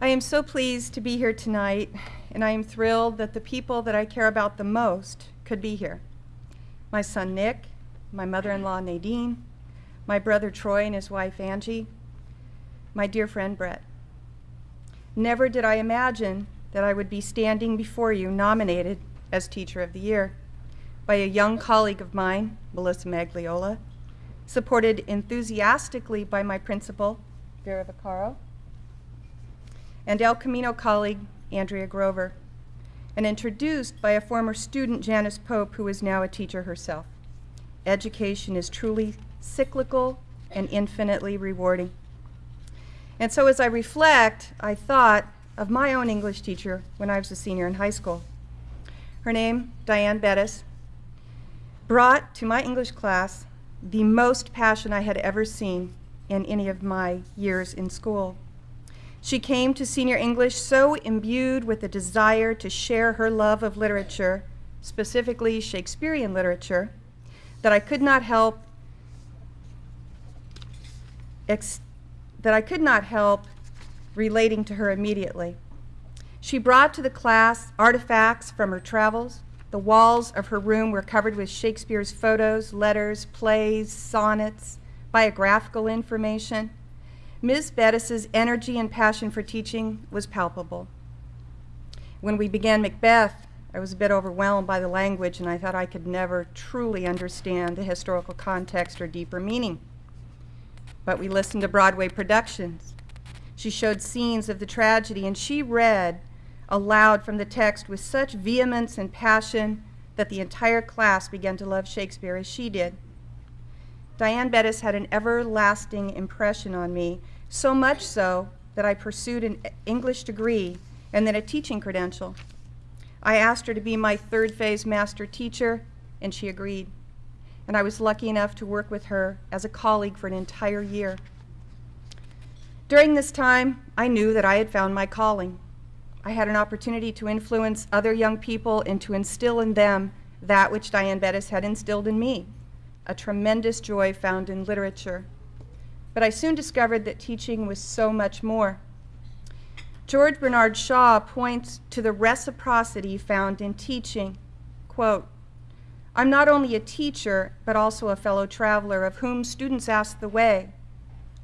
I am so pleased to be here tonight, and I am thrilled that the people that I care about the most could be here. My son Nick, my mother-in-law Nadine, my brother Troy and his wife Angie, my dear friend Brett. Never did I imagine that I would be standing before you nominated as Teacher of the Year by a young colleague of mine, Melissa Magliola, supported enthusiastically by my principal, Vera Vaccaro, and El Camino colleague, Andrea Grover, and introduced by a former student, Janice Pope, who is now a teacher herself. Education is truly cyclical and infinitely rewarding. And so as I reflect, I thought of my own English teacher when I was a senior in high school. Her name, Diane Bettis, brought to my English class the most passion I had ever seen in any of my years in school. She came to senior English so imbued with a desire to share her love of literature, specifically Shakespearean literature, that I could not help that I could not help relating to her immediately. She brought to the class artifacts from her travels. The walls of her room were covered with Shakespeare's photos, letters, plays, sonnets, biographical information. Ms. Bettis's energy and passion for teaching was palpable. When we began Macbeth, I was a bit overwhelmed by the language and I thought I could never truly understand the historical context or deeper meaning. But we listened to Broadway productions. She showed scenes of the tragedy and she read aloud from the text with such vehemence and passion that the entire class began to love Shakespeare as she did. Diane Bettis had an everlasting impression on me, so much so that I pursued an English degree and then a teaching credential. I asked her to be my third phase master teacher, and she agreed. And I was lucky enough to work with her as a colleague for an entire year. During this time, I knew that I had found my calling. I had an opportunity to influence other young people and to instill in them that which Diane Bettis had instilled in me a tremendous joy found in literature. But I soon discovered that teaching was so much more. George Bernard Shaw points to the reciprocity found in teaching. Quote, I'm not only a teacher, but also a fellow traveler of whom students ask the way.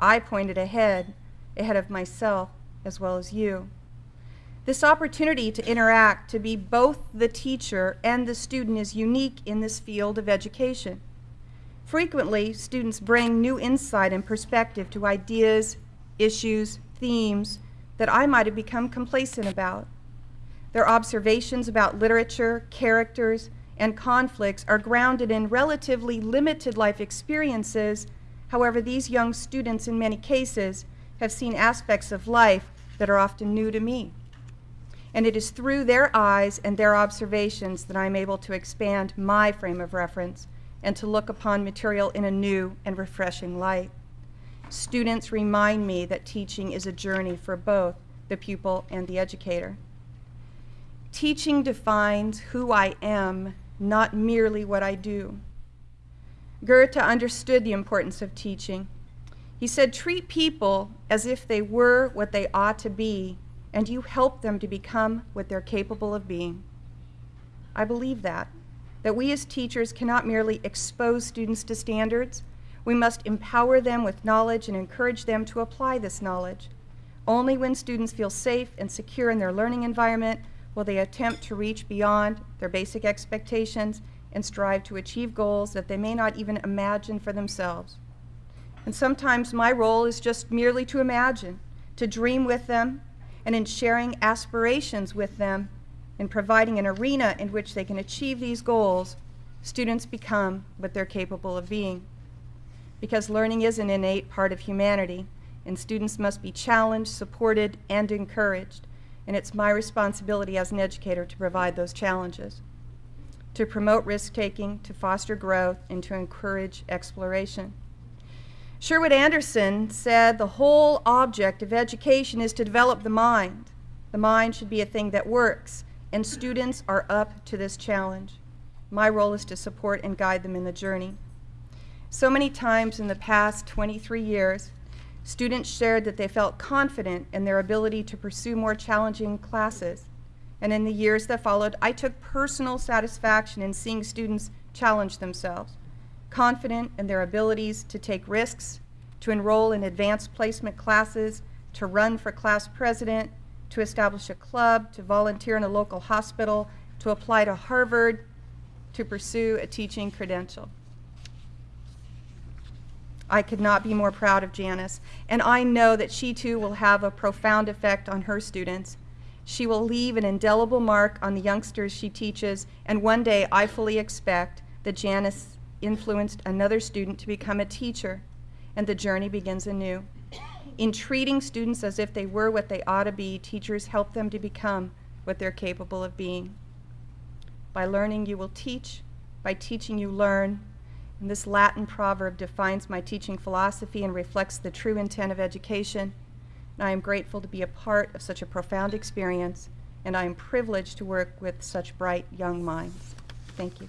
I pointed ahead, ahead of myself, as well as you. This opportunity to interact, to be both the teacher and the student is unique in this field of education. Frequently, students bring new insight and perspective to ideas, issues, themes that I might have become complacent about. Their observations about literature, characters, and conflicts are grounded in relatively limited life experiences. However, these young students, in many cases, have seen aspects of life that are often new to me. And it is through their eyes and their observations that I'm able to expand my frame of reference and to look upon material in a new and refreshing light. Students remind me that teaching is a journey for both the pupil and the educator. Teaching defines who I am, not merely what I do. Goethe understood the importance of teaching. He said, treat people as if they were what they ought to be, and you help them to become what they're capable of being. I believe that that we as teachers cannot merely expose students to standards. We must empower them with knowledge and encourage them to apply this knowledge. Only when students feel safe and secure in their learning environment will they attempt to reach beyond their basic expectations and strive to achieve goals that they may not even imagine for themselves. And sometimes my role is just merely to imagine, to dream with them, and in sharing aspirations with them, in providing an arena in which they can achieve these goals, students become what they're capable of being. Because learning is an innate part of humanity, and students must be challenged, supported, and encouraged. And it's my responsibility as an educator to provide those challenges, to promote risk-taking, to foster growth, and to encourage exploration. Sherwood Anderson said the whole object of education is to develop the mind. The mind should be a thing that works, and students are up to this challenge. My role is to support and guide them in the journey. So many times in the past 23 years, Students shared that they felt confident in their ability to pursue more challenging classes. And in the years that followed, I took personal satisfaction in seeing students challenge themselves, confident in their abilities to take risks, to enroll in advanced placement classes, to run for class president, to establish a club, to volunteer in a local hospital, to apply to Harvard, to pursue a teaching credential. I could not be more proud of Janice, and I know that she too will have a profound effect on her students. She will leave an indelible mark on the youngsters she teaches, and one day I fully expect that Janice influenced another student to become a teacher, and the journey begins anew. In treating students as if they were what they ought to be, teachers help them to become what they're capable of being. By learning, you will teach. By teaching, you learn. And this Latin proverb defines my teaching philosophy and reflects the true intent of education. And I am grateful to be a part of such a profound experience, and I am privileged to work with such bright young minds. Thank you.